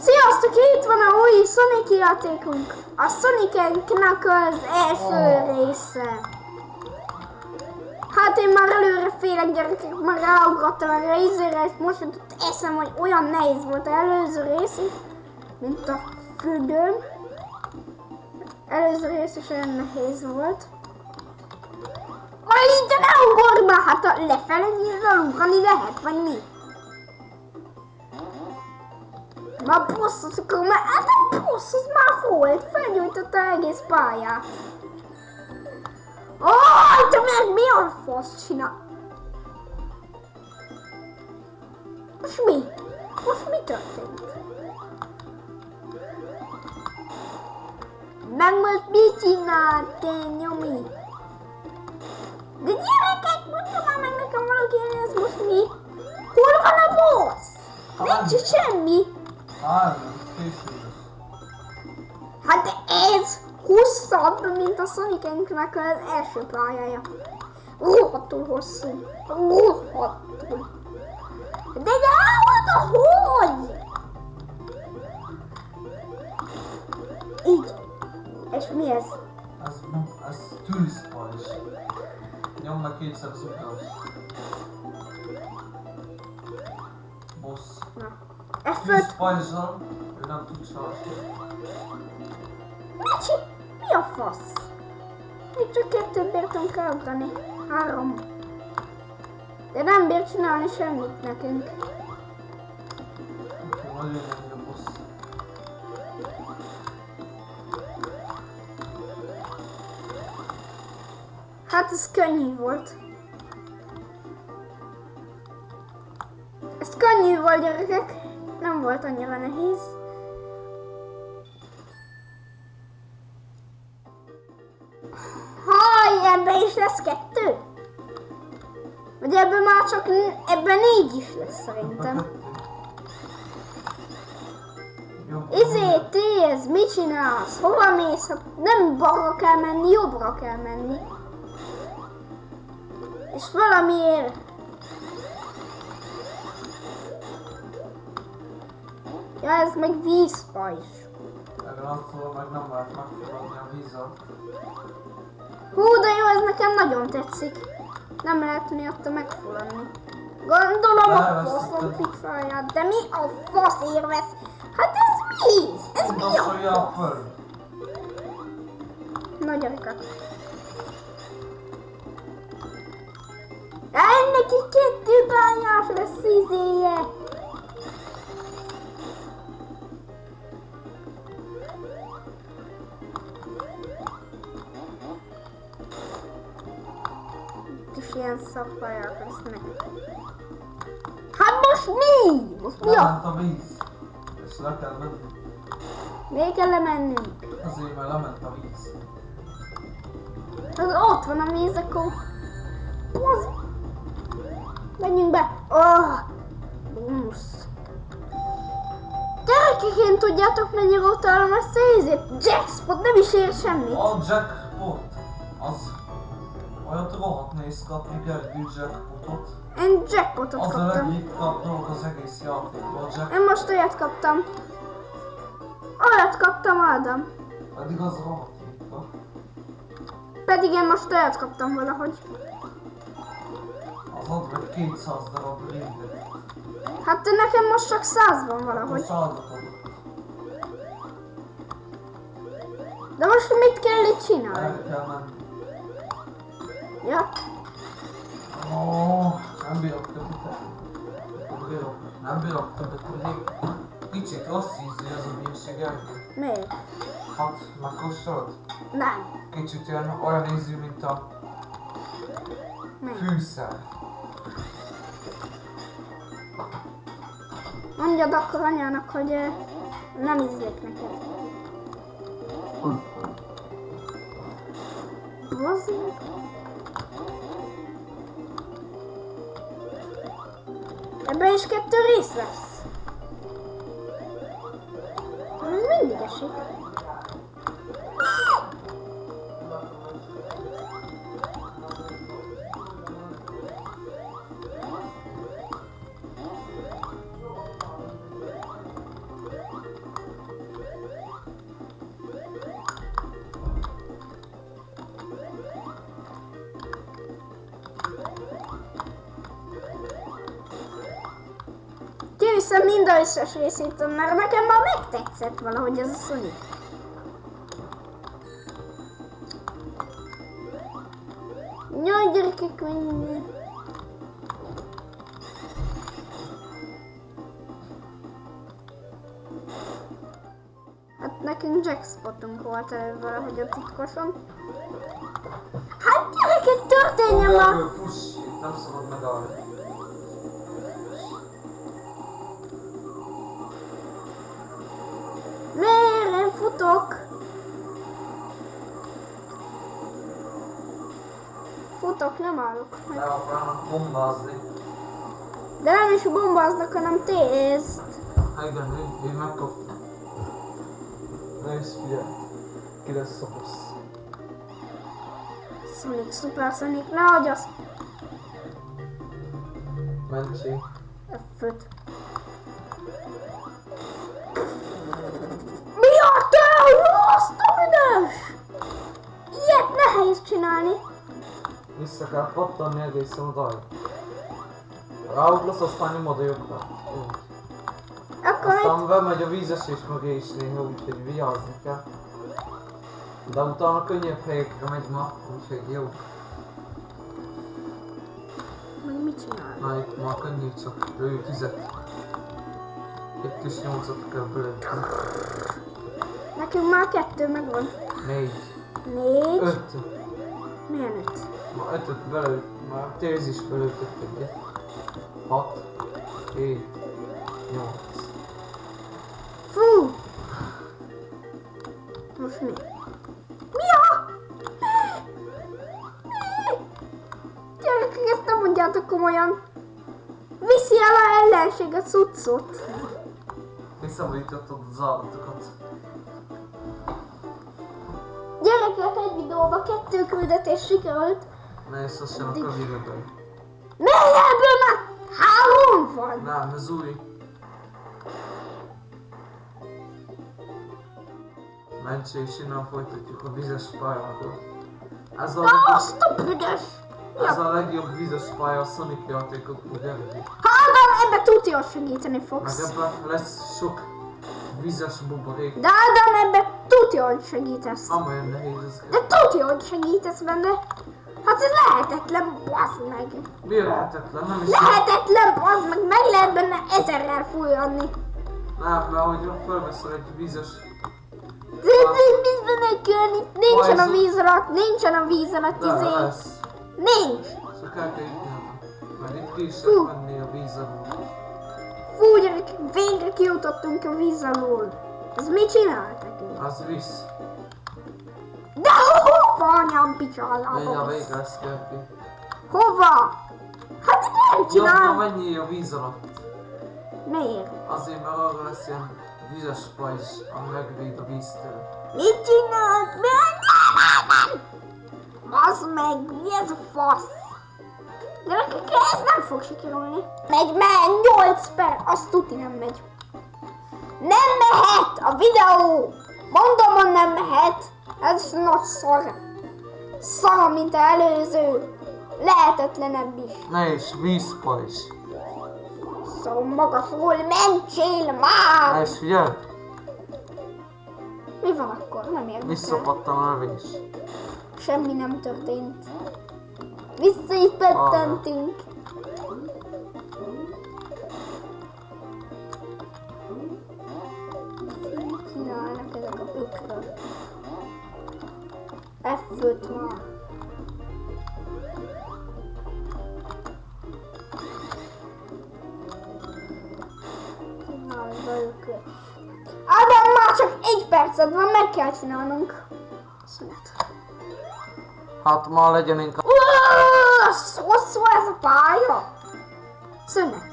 Sziasztok, itt van a új Sonic játékunk. A Sonic-nek az első része. Hát én már előre félek gyerekek, már ráugrottam a részére, és most jutott eszem, hogy olyan nehéz volt az előző rész is, mint a függöm. Előző rész is olyan nehéz volt. Aj, de ne ugorj már, hát a lefele nyilván ugrani lehet, vagy mi? Már bosszos akkor már, hát a bossz, az már volt, felgyújtotta egész pályát. Aj, te meg mi a fasz csinál? Most mi? Most mi történt? Meg most mit csinált, te nyomi? De gyerekek, mondja már meg nekem valaki, hogy ez most mi? Hol van a boss? Nincs semmi. Hát ez hosszabb, mint a Sonic-nek az első pályája. Rohadtul hosszú. Rohadtul. De de hogy? Így. És mi ez? Ez, ez tűzpajzs. Nyom meg kétszer az utas. Tűzpajzsal, ő nem tud sarni. Micsi? Mi a fasz? Még csak kettőt bírtam kaugrani. Három. De nem bír csinálni semmit nekünk. Jön a boss. Hát ez könnyű volt. Ez könnyű volt gyerekek. Volt annyira nehéz. Haj, ebben is lesz kettő? Vagy ebben már csak, ebben négy is lesz szerintem. Izé, Téz, mit csinálsz? Hova mész? Hát nem balra kell menni, jobbra kell menni. És valamiért... Ja, ez meg vízpajzs. Ezen attól meg nem lehet megfogadni a vízat. Hú, de jó, ez nekem nagyon tetszik. Nem lehet miatta megfulladni. Gondolom a faszom pixelját, de mi a fasz érvesz? Hát ez mi? Ez mi a fasz? föld. Na gyerekek. Ennek így kettő bányás lesz izéje. Ilyen szakpályák lesznek. Hát most mi? Most mi a? A víz. És le kell menni. Még kell lemennünk. Azért mert lement a víz. Az ott van a víz, akkor... Az... Menjünk be! Oh! Bumusz! Gyerekek, én tudjátok mennyire utálom ezt a ízét? Jackspot nem is ér semmit. A jackpot. Az... Olyat rohadt néz kapni Gergő jackpotot. Én jackpotot Az a kaptam. legritkább dolog az egész játékban. A jack... Én most olyat kaptam. Olyat kaptam, Ádám. Pedig az rohadt ritka. Pedig én most olyat kaptam valahogy. Az ad meg 200 darab rindet. Hát nekem most csak száz van Akkor valahogy. százat adott. De most mit kell itt csinálni? El kell menni. Ja, Ó, nem bírok többet. Nem bírok, nem bírok többet tudni. Kicsit rossz ízű ez a bírság miért? Hát, megkóstolod? Nem. Kicsit olyan, olyan ízű, mint a Miért? fűszer. Mondjad akkor anyának, hogy nem ízlik neked. Bazd meg. Ebben is kettő rész lesz. Mindig esik. Hiszem mind a összes részét, mert nekem már megtetszett valahogy ez a Sonic. Jaj, gyerekek, mennyi. Hát nekünk jackspotunk volt előbb valahogy a titkoson. Hát gyerekek, történjen már! Fuss, nem szabad megállni. Futok? Futok, nem állok. Le akarnak bombázni. De nem is bombáznak, hanem tészt. Hát igen, én, én megkaptam. Nézd, figyelj. Ki lesz a boss. Sonic, Super Sonic, ne hagyj azt! Mentség. F5. Csinálni. Vissza kell pattanni egészen odáig. Ráugrasz, aztán nyomod a jobbra. Akkor Aztán bemegy a vízesés mögé is néha, úgyhogy vigyázni kell. De utána könnyebb helyekre megy ma, úgyhogy jó. meg mit csinál? Na itt ma könnyű, csak ő tüzet. Itt is nyolcat kell belőle. Nekünk már kettő megvan. Négy. Négy. Öt. Milyen öt? Ma ötöt belőtt, már téz is belőttök egyet. Hat. Hét. Nyolc. Fú! Most mi? Mi a? Gyerekek, ezt nem mondjátok komolyan. Viszi el a ellenség a cuccot. Visszaborítottad az állatokat. Videóban kettő küldetés sikerült. Ne, ezt azt sem akar videóban. Miért ebből már három van? Nem, ez új. Mentség, és innen folytatjuk a vizes pályákat. Ez a, Na, legjobb, a büdös! ez a legjobb vizes pálya a Sonic játékok ugyanúgy. Ádám, ebbe tudja segíteni Meg fogsz. ebben lesz sok vizes buborék. De Ádám, ebbe tudja, hogy segítesz. Amolyan nehéz ez. De tudja, hogy segítesz benne. Hát ez lehetetlen, bazd meg. Mi lehetetlen? Nem is Lehetetlen, bazd meg, meg lehet benne ezerrel fújani. Nem, mert hogy felveszel egy vizes... De de benne kell itt? Nincsen a víz alatt, nincsen a víz alatt, izé. Nincs. El kell jutni. Mert itt ki is menni a víz alól. Végre kijutottunk a víz alól. Ez mit csináltak? Az visz. De hova anyám picsálába? Menj a kell ki. Hova? Hát nem csinál. mennyi a víz alatt. Miért? Azért, mert arra lesz ilyen vizes pajzs, ami megvéd a víztől. Mit csinált? Mi? Nem! Bazd meg, mi ez a fasz? Gyerekek, ez nem fog sikerülni. Megy, megy, 8 per, azt tuti nem megy. Nem mehet a videó! Mondom, hogy nem mehet. Ez nagy szar. Szar, mint a előző. Lehetetlenebb is. Ne is, vízpajzs. Szóval magasról mentsél már! Ne is, figyelj! Mi van akkor? Nem érdekel. Visszapattan a lövés. Semmi nem történt. Vissza is pettentünk. Mit csinálnak ezek a bükrök? F5 van. Csinálj velük. Ádám, már csak egy perced van, meg kell csinálnunk. Szünet. Hát ma legyen inkább... Uaaaaah, Hosszú ez a pálya! Szünet.